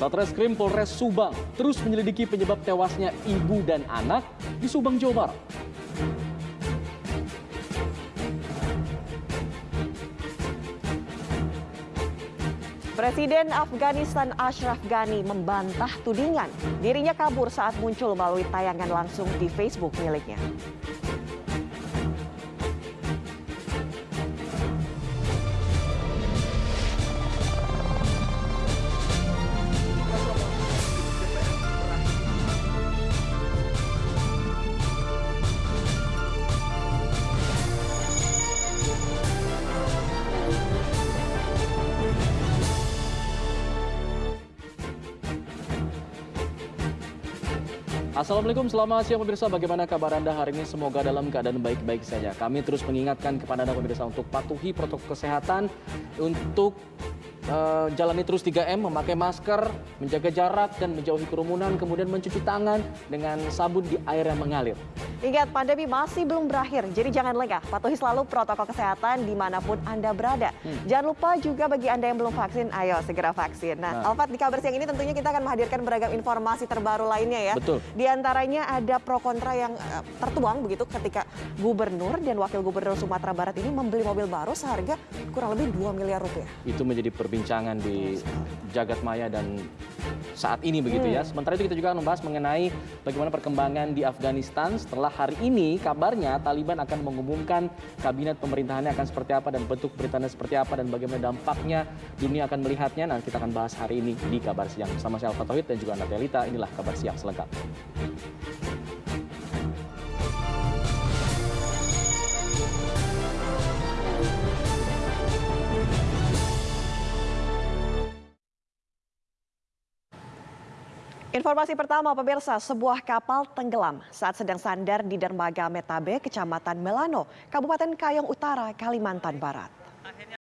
Satreskrim Polres Subang terus menyelidiki penyebab tewasnya ibu dan anak di Subang, Jawa Barat. Presiden Afghanistan Ashraf Ghani membantah tudingan dirinya kabur saat muncul melalui tayangan langsung di Facebook miliknya. Assalamualaikum, selamat siang pemirsa. Bagaimana kabar Anda hari ini? Semoga dalam keadaan baik-baik saja. Kami terus mengingatkan kepada Anda pemirsa untuk patuhi protokol kesehatan, untuk uh, jalani terus 3M, memakai masker, menjaga jarak dan menjauhi kerumunan, kemudian mencuci tangan dengan sabun di air yang mengalir. Ingat, pandemi masih belum berakhir, jadi jangan lengah. Patuhi selalu protokol kesehatan di mana pun Anda berada. Hmm. Jangan lupa juga bagi Anda yang belum vaksin, ayo segera vaksin. Nah, nah. Alfat, di kabar siang ini tentunya kita akan menghadirkan beragam informasi terbaru lainnya ya. Betul. Di antaranya ada pro kontra yang uh, tertuang begitu ketika gubernur dan wakil gubernur Sumatera Barat ini membeli mobil baru seharga kurang lebih 2 miliar rupiah. Itu menjadi perbincangan di jagat maya dan saat ini begitu ya. hmm. ya. Sementara itu kita juga akan membahas mengenai bagaimana perkembangan di Afghanistan setelah hari ini kabarnya Taliban akan mengumumkan kabinet pemerintahannya akan seperti apa dan bentuk pemerintahannya seperti apa dan bagaimana dampaknya dunia akan melihatnya. Nah kita akan bahas hari ini di Kabar Siang bersama saya Alfa Tauhid dan juga Natelita. Inilah Kabar Siang selengkapnya. Informasi pertama pemirsa, sebuah kapal tenggelam saat sedang sandar di dermaga Metabe, Kecamatan Melano, Kabupaten Kayong Utara, Kalimantan Barat.